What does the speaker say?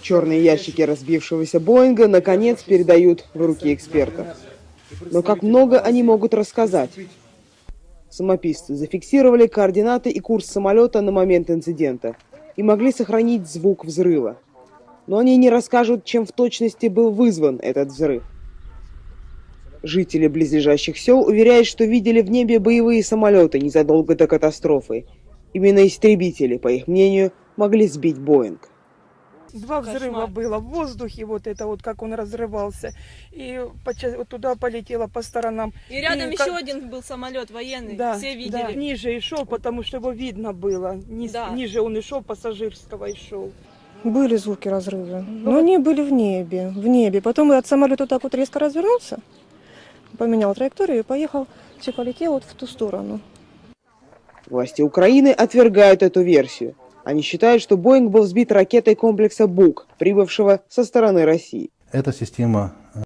Черные ящики разбившегося Боинга наконец передают в руки экспертов. Но как много они могут рассказать? Самописцы зафиксировали координаты и курс самолета на момент инцидента и могли сохранить звук взрыва. Но они не расскажут, чем в точности был вызван этот взрыв. Жители близлежащих сел уверяют, что видели в небе боевые самолеты незадолго до катастрофы. Именно истребители, по их мнению, могли сбить Боинг. Два взрыва было в воздухе, вот это вот как он разрывался. И вот туда полетело по сторонам. И рядом И еще как- один был самолет военный, Да, все да, видели. ниже и шел, потому что его видно было. Низ- Да. Ниже он и шел, пассажирского и шел. Были звуки разрыва, но они были в небе, в небе. Потом от самолета так вот резко развернулся, поменял траекторию и поехал, все полетел вот в ту сторону. Власти Украины отвергают эту версию. Они считают, что Боинг был сбит ракетой комплекса БУК, прибывшего со стороны России. Эта система